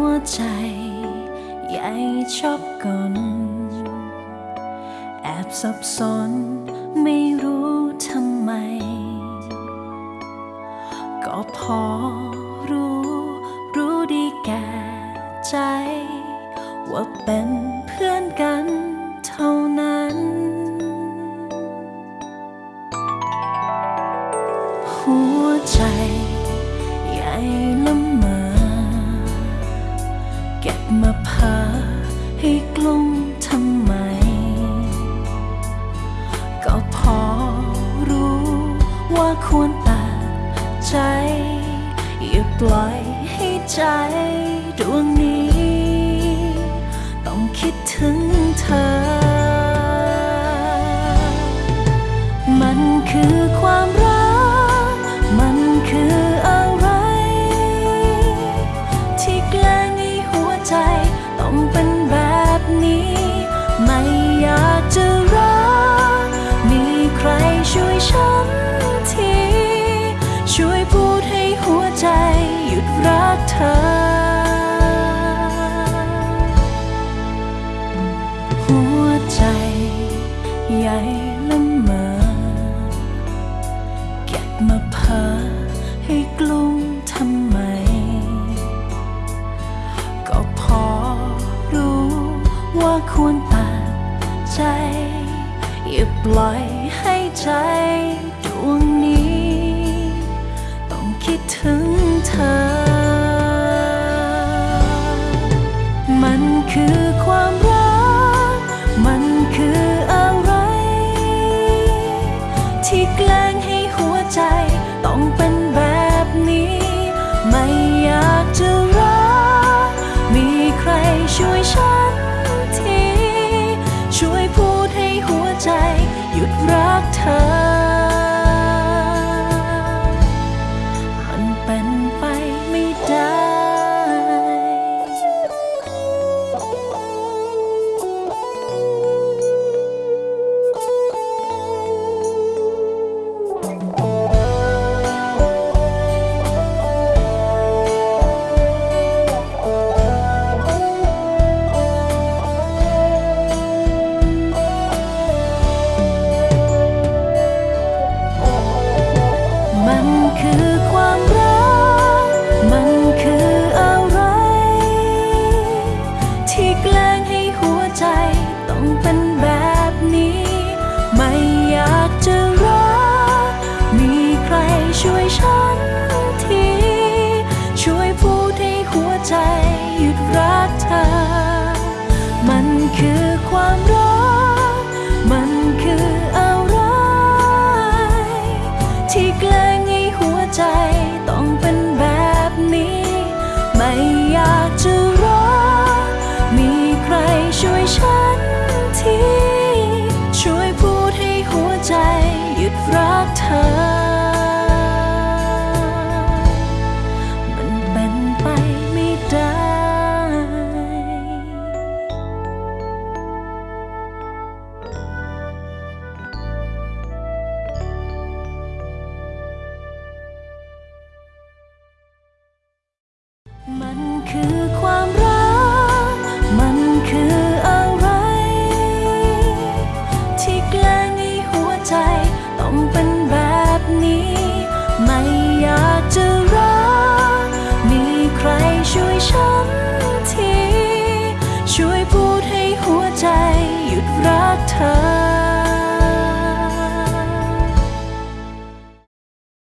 วใจ ใหญ่ชอบกลแอบสับสนไม่รู้ทำไม ก็พอรู้ รู้ดีแก่ใจ ว่าเป็นเพื่อนกันเท่านั้น หัวใจ ใหญ่ละเมอ ก็บมาพ้อให้กลุ้มทำไม ก็พอรู้ว่าควรตัดใจ อย่าปล่อยให้ใจดวงนี้ ต้องคิดถึงเธอ มันคือความรัก ธอหัวใจใหญ่ละเมอเก็บมาเพ้อให้กลุ้มทำไม ก็พอรู้ว่าควรตัดใจ อย่าปล่อยให้ใจดวงนี้ ต้องคิดถึงเธอ ที่แกล้งให้ ใที